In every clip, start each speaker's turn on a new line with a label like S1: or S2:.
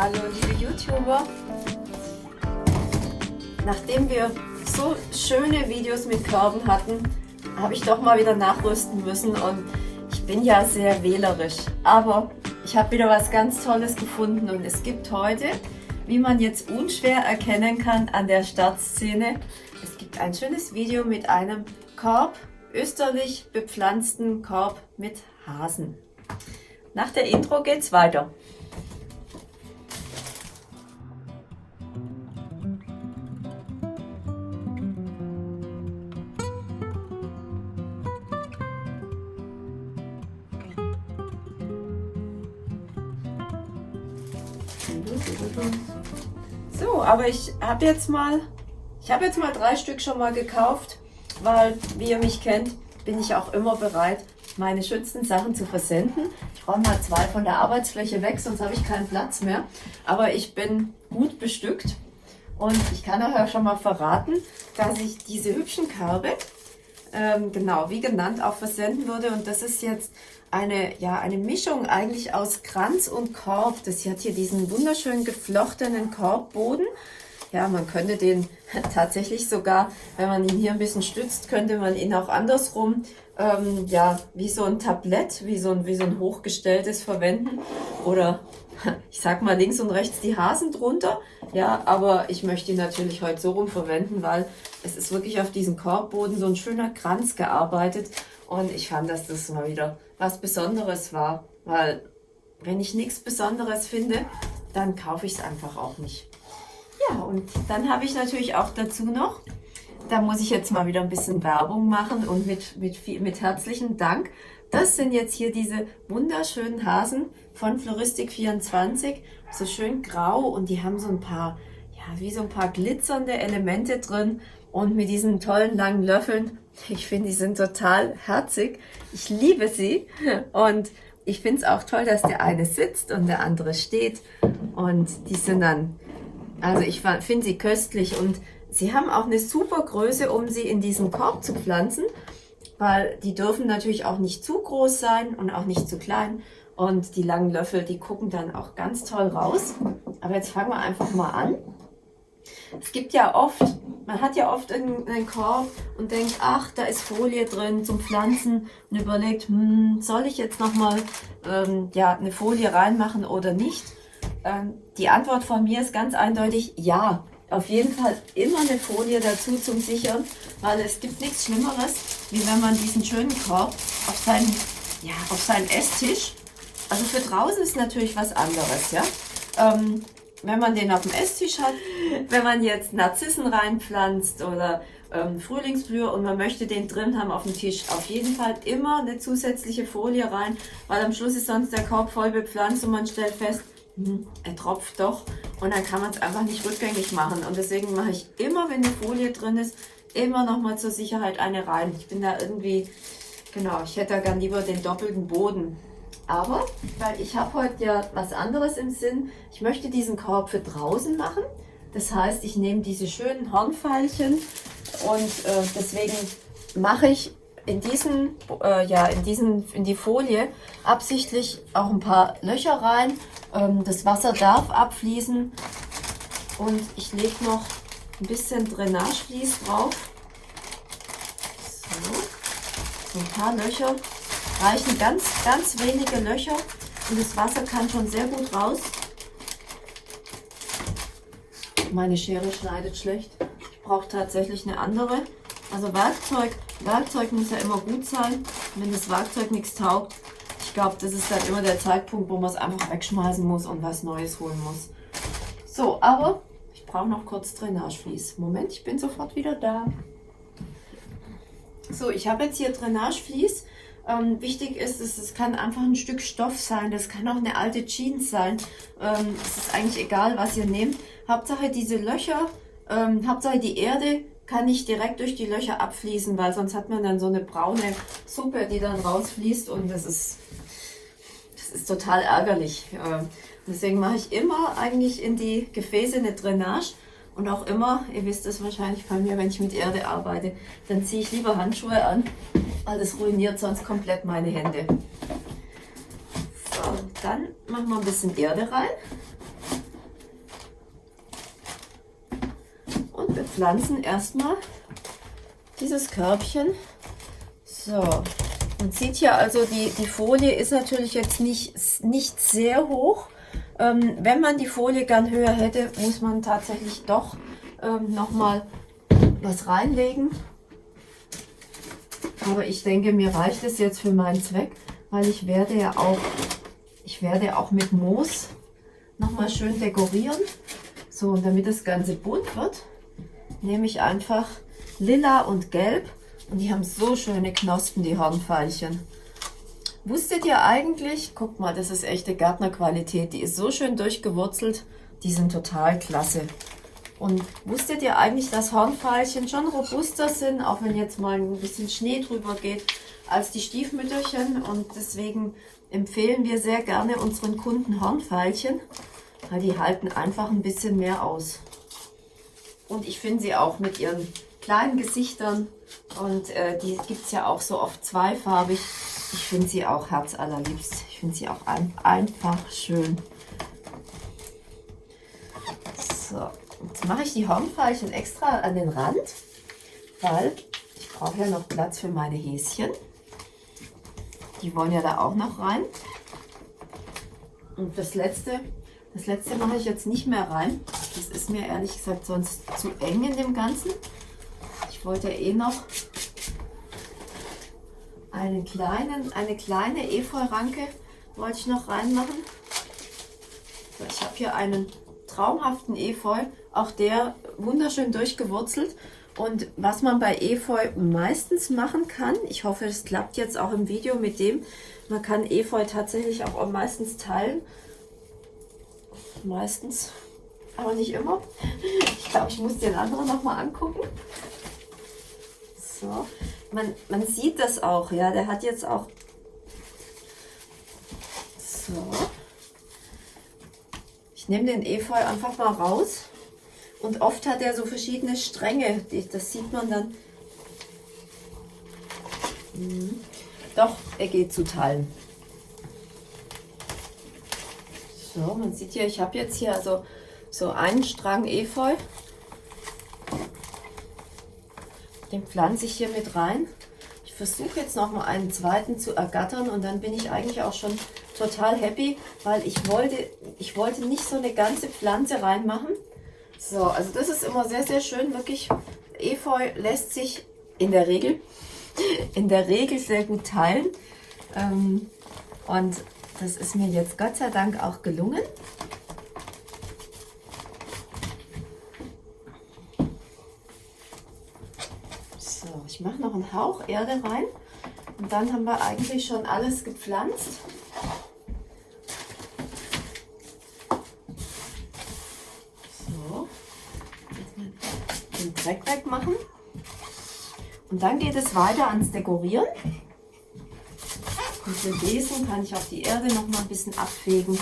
S1: Hallo liebe YouTuber. Nachdem wir so schöne Videos mit Körben hatten, habe ich doch mal wieder nachrüsten müssen und ich bin ja sehr wählerisch. Aber ich habe wieder was ganz Tolles gefunden und es gibt heute, wie man jetzt unschwer erkennen kann an der Startszene, es gibt ein schönes Video mit einem Korb, österlich bepflanzten Korb mit Hasen. Nach der Intro geht's weiter. Aber ich habe jetzt mal, ich habe jetzt mal drei Stück schon mal gekauft, weil, wie ihr mich kennt, bin ich auch immer bereit, meine schönsten Sachen zu versenden. Ich räume mal zwei von der Arbeitsfläche weg, sonst habe ich keinen Platz mehr. Aber ich bin gut bestückt und ich kann euch auch schon mal verraten, dass ich diese hübschen Körbe, ähm, genau wie genannt, auch versenden würde. Und das ist jetzt eine, ja, eine Mischung eigentlich aus Kranz und Korb. Das hat hier diesen wunderschönen geflochtenen Korbboden. Ja, man könnte den tatsächlich sogar, wenn man ihn hier ein bisschen stützt, könnte man ihn auch andersrum, ähm, ja, wie so ein Tablett, wie so ein, wie so ein hochgestelltes verwenden. Oder ich sag mal links und rechts die Hasen drunter. Ja, aber ich möchte ihn natürlich heute so rum verwenden, weil es ist wirklich auf diesem Korbboden so ein schöner Kranz gearbeitet. Und ich fand, dass das mal wieder was Besonderes war, weil wenn ich nichts Besonderes finde, dann kaufe ich es einfach auch nicht. Ja, und dann habe ich natürlich auch dazu noch, da muss ich jetzt mal wieder ein bisschen Werbung machen und mit, mit, mit herzlichen Dank. Das sind jetzt hier diese wunderschönen Hasen von Floristik24, so schön grau und die haben so ein paar, ja, wie so ein paar glitzernde Elemente drin und mit diesen tollen langen Löffeln. Ich finde, die sind total herzig. Ich liebe sie und ich finde es auch toll, dass der eine sitzt und der andere steht und die sind dann, also ich finde sie köstlich und sie haben auch eine super Größe, um sie in diesen Korb zu pflanzen, weil die dürfen natürlich auch nicht zu groß sein und auch nicht zu klein und die langen Löffel, die gucken dann auch ganz toll raus. Aber jetzt fangen wir einfach mal an. Es gibt ja oft, man hat ja oft einen Korb und denkt, ach, da ist Folie drin zum Pflanzen und überlegt, hm, soll ich jetzt nochmal ähm, ja, eine Folie reinmachen oder nicht? Ähm, die Antwort von mir ist ganz eindeutig, ja. Auf jeden Fall immer eine Folie dazu zum Sichern, weil es gibt nichts Schlimmeres, wie wenn man diesen schönen Korb auf seinen, ja, auf seinen Esstisch, also für draußen ist natürlich was anderes, ja. Ähm, wenn man den auf dem Esstisch hat, wenn man jetzt Narzissen reinpflanzt oder ähm, Frühlingsblühe und man möchte den drin haben auf dem Tisch, auf jeden Fall immer eine zusätzliche Folie rein, weil am Schluss ist sonst der Korb voll bepflanzt und man stellt fest, hm, er tropft doch und dann kann man es einfach nicht rückgängig machen und deswegen mache ich immer, wenn eine Folie drin ist, immer noch mal zur Sicherheit eine rein. Ich bin da irgendwie, genau, ich hätte da gern lieber den doppelten Boden. Aber, weil ich habe heute ja was anderes im Sinn, ich möchte diesen Korb für draußen machen. Das heißt, ich nehme diese schönen Hornfeilchen und äh, deswegen mache ich in diesen, äh, ja, in diesen, in die Folie absichtlich auch ein paar Löcher rein. Ähm, das Wasser darf abfließen und ich lege noch ein bisschen Drainageflies drauf. So, so ein paar Löcher reichen ganz, ganz wenige Löcher und das Wasser kann schon sehr gut raus. Meine Schere schneidet schlecht. Ich brauche tatsächlich eine andere. Also Werkzeug, Werkzeug muss ja immer gut sein. Wenn das Werkzeug nichts taugt, ich glaube, das ist dann immer der Zeitpunkt, wo man es einfach wegschmeißen muss und was Neues holen muss. So, aber ich brauche noch kurz Drainageflies. Moment, ich bin sofort wieder da. So, ich habe jetzt hier Drainageflies. Ähm, wichtig ist, es, es kann einfach ein Stück Stoff sein, das kann auch eine alte Jeans sein. Ähm, es ist eigentlich egal, was ihr nehmt. Hauptsache diese Löcher, ähm, Hauptsache die Erde kann nicht direkt durch die Löcher abfließen, weil sonst hat man dann so eine braune Suppe, die dann rausfließt und das ist, das ist total ärgerlich. Äh, deswegen mache ich immer eigentlich in die Gefäße eine Drainage und auch immer, ihr wisst es wahrscheinlich bei mir, wenn ich mit Erde arbeite, dann ziehe ich lieber Handschuhe an, weil das ruiniert sonst komplett meine Hände. So, dann machen wir ein bisschen Erde rein. Und wir pflanzen erstmal dieses Körbchen. So, man sieht hier also, die, die Folie ist natürlich jetzt nicht, nicht sehr hoch, ähm, wenn man die Folie gern höher hätte, muss man tatsächlich doch ähm, nochmal was reinlegen. Aber ich denke, mir reicht es jetzt für meinen Zweck, weil ich werde ja auch, ich werde auch mit Moos nochmal schön dekorieren. So, und damit das Ganze bunt wird, nehme ich einfach lila und gelb. Und die haben so schöne Knospen, die Hornfeilchen. Wusstet ihr eigentlich, guck mal, das ist echte Gärtnerqualität, die ist so schön durchgewurzelt, die sind total klasse. Und wusstet ihr eigentlich, dass Hornfeilchen schon robuster sind, auch wenn jetzt mal ein bisschen Schnee drüber geht, als die Stiefmütterchen? Und deswegen empfehlen wir sehr gerne unseren Kunden Hornfeilchen, weil die halten einfach ein bisschen mehr aus. Und ich finde sie auch mit ihren kleinen Gesichtern und äh, die gibt es ja auch so oft zweifarbig. Ich finde sie auch herzallerliebst. Ich finde sie auch ein, einfach schön. So, jetzt mache ich die Hornfeilchen extra an den Rand, weil ich brauche ja noch Platz für meine Häschen. Die wollen ja da auch noch rein. Und das letzte, das letzte mache ich jetzt nicht mehr rein. Das ist mir ehrlich gesagt sonst zu eng in dem Ganzen. Ich wollte eh noch einen kleinen, eine kleine Efeu-Ranke wollte ich noch reinmachen. Ich habe hier einen traumhaften Efeu, auch der wunderschön durchgewurzelt. Und was man bei Efeu meistens machen kann, ich hoffe, es klappt jetzt auch im Video mit dem, man kann Efeu tatsächlich auch meistens teilen. Meistens, aber nicht immer. Ich glaube, ich muss den anderen nochmal angucken. So, man, man sieht das auch, ja, der hat jetzt auch so. Ich nehme den Efeu einfach mal raus und oft hat er so verschiedene Stränge, das sieht man dann. Mhm. Doch, er geht zu Teilen. So, man sieht hier, ich habe jetzt hier also so einen Strang Efeu Den pflanze ich hier mit rein. Ich versuche jetzt noch mal einen zweiten zu ergattern und dann bin ich eigentlich auch schon total happy, weil ich wollte, ich wollte nicht so eine ganze Pflanze reinmachen. So, also das ist immer sehr, sehr schön. Wirklich, Efeu lässt sich in der Regel, in der Regel sehr gut teilen. Ähm, und das ist mir jetzt Gott sei Dank auch gelungen. Ich mache noch einen Hauch Erde rein und dann haben wir eigentlich schon alles gepflanzt. So, den Dreck wegmachen. Und dann geht es weiter ans Dekorieren. Und für diesen kann ich auch die Erde noch mal ein bisschen abfegen.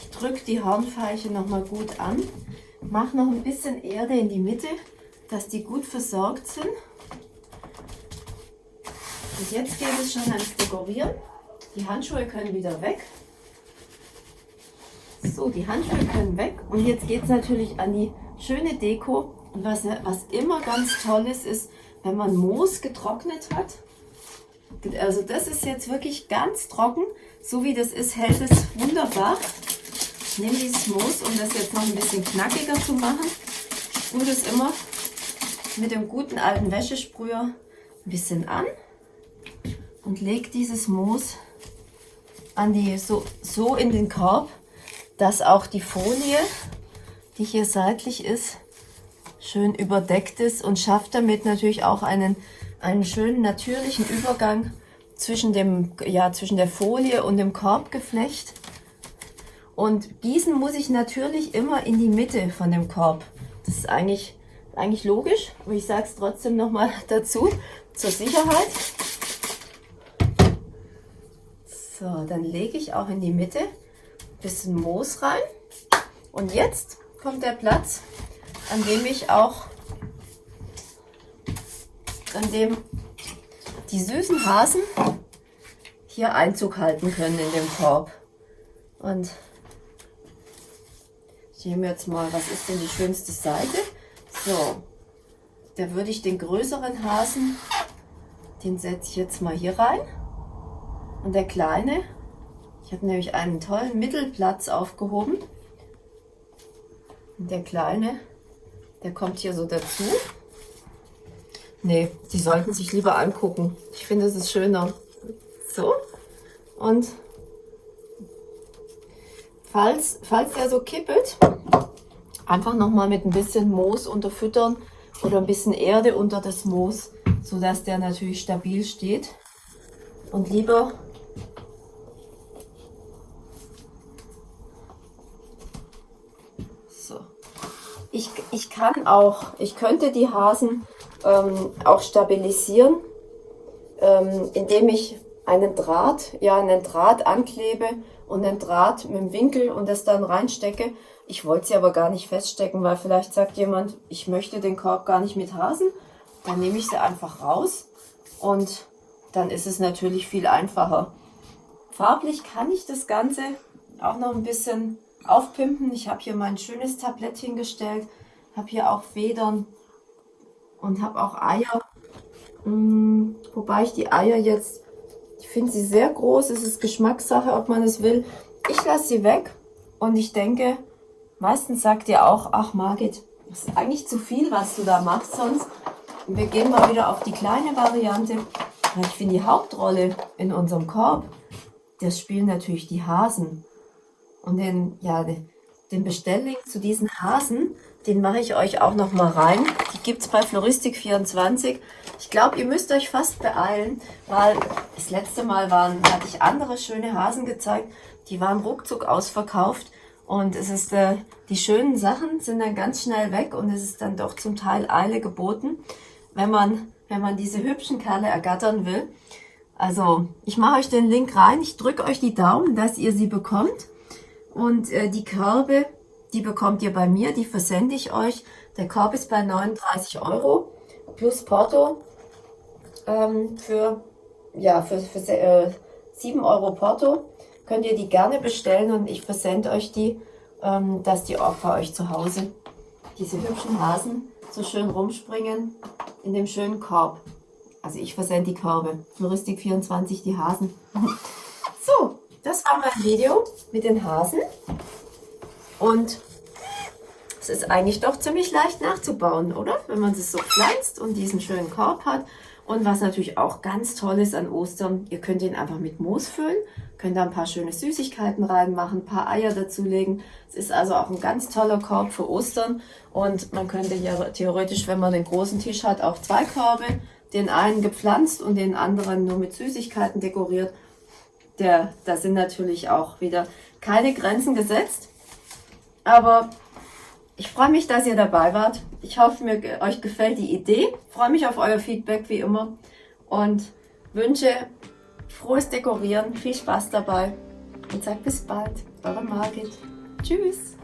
S1: Ich drücke die Hornfeiche noch mal gut an mache noch ein bisschen Erde in die Mitte, dass die gut versorgt sind. Und jetzt geht es schon ans Dekorieren. Die Handschuhe können wieder weg. So, die Handschuhe können weg. Und jetzt geht es natürlich an die schöne Deko. Und was, was immer ganz toll ist, ist, wenn man Moos getrocknet hat. Also das ist jetzt wirklich ganz trocken. So wie das ist, hält es wunderbar. Ich nehme dieses Moos, um das jetzt noch ein bisschen knackiger zu machen. Sprühe das immer mit dem guten alten Wäschesprüher ein bisschen an und lege dieses Moos an die, so, so in den Korb, dass auch die Folie, die hier seitlich ist, schön überdeckt ist und schafft damit natürlich auch einen, einen schönen natürlichen Übergang zwischen, dem, ja, zwischen der Folie und dem Korbgeflecht. Und gießen muss ich natürlich immer in die Mitte von dem Korb. Das ist eigentlich, eigentlich logisch, aber ich sage es trotzdem nochmal dazu, zur Sicherheit. So, dann lege ich auch in die Mitte ein bisschen Moos rein. Und jetzt kommt der Platz, an dem ich auch, an dem die süßen Hasen hier Einzug halten können in dem Korb. Und Ich nehme jetzt mal, was ist denn die schönste Seite? So, da würde ich den größeren Hasen, den setze ich jetzt mal hier rein. Und der kleine, ich habe nämlich einen tollen Mittelplatz aufgehoben. Und der kleine, der kommt hier so dazu. Nee, die sollten sich lieber angucken. Ich finde, es ist schöner. So. Und falls, falls der so kippelt, einfach nochmal mit ein bisschen Moos unterfüttern oder ein bisschen Erde unter das Moos, sodass der natürlich stabil steht. Und lieber so. Ich, ich kann auch, ich könnte die Hasen ähm, auch stabilisieren, ähm, indem ich einen Draht, ja einen Draht anklebe und einen Draht mit dem Winkel und das dann reinstecke. Ich wollte sie aber gar nicht feststecken, weil vielleicht sagt jemand, ich möchte den Korb gar nicht mit Hasen. Dann nehme ich sie einfach raus und dann ist es natürlich viel einfacher. Farblich kann ich das Ganze auch noch ein bisschen aufpimpen. Ich habe hier mein schönes Tablett hingestellt, habe hier auch Federn und habe auch Eier. Hm, wobei ich die Eier jetzt, ich finde sie sehr groß, es ist Geschmackssache, ob man es will. Ich lasse sie weg und ich denke, meistens sagt ihr auch, ach Margit, das ist eigentlich zu viel, was du da machst sonst. Wir gehen mal wieder auf die kleine Variante. Ich finde die Hauptrolle in unserem Korb, das spielen natürlich die Hasen. Und den, ja, den Bestelllink zu diesen Hasen, den mache ich euch auch noch mal rein. Die gibt es bei Floristik24. Ich glaube, ihr müsst euch fast beeilen, weil das letzte Mal waren, hatte ich andere schöne Hasen gezeigt. Die waren ruckzuck ausverkauft. Und es ist, äh, die schönen Sachen sind dann ganz schnell weg und es ist dann doch zum Teil Eile geboten, wenn man, wenn man diese hübschen Kerle ergattern will. Also, ich mache euch den Link rein. Ich drücke euch die Daumen, dass ihr sie bekommt. Und äh, die Körbe, die bekommt ihr bei mir, die versende ich euch. Der Korb ist bei 39 Euro plus Porto ähm, für, ja, für, für äh, 7 Euro Porto. Könnt ihr die gerne bestellen und ich versende euch die, ähm, dass die auch bei euch zu Hause, diese hübschen Hasen, so schön rumspringen in dem schönen Korb. Also ich versende die Körbe. Floristik 24, die Hasen. so, das war mein Video mit den Hasen. Und es ist eigentlich doch ziemlich leicht nachzubauen, oder? Wenn man es so pflanzt und diesen schönen Korb hat. Und was natürlich auch ganz toll ist an Ostern, ihr könnt ihn einfach mit Moos füllen, könnt da ein paar schöne Süßigkeiten reinmachen, ein paar Eier dazulegen. Es ist also auch ein ganz toller Korb für Ostern. Und man könnte ja theoretisch, wenn man den großen Tisch hat, auch zwei Körbe, den einen gepflanzt und den anderen nur mit Süßigkeiten dekoriert der, da sind natürlich auch wieder keine Grenzen gesetzt. Aber ich freue mich, dass ihr dabei wart. Ich hoffe, mir, euch gefällt die Idee. Ich freue mich auf euer Feedback wie immer und wünsche frohes Dekorieren, viel Spaß dabei und sage bis bald. Eure Margit. Tschüss.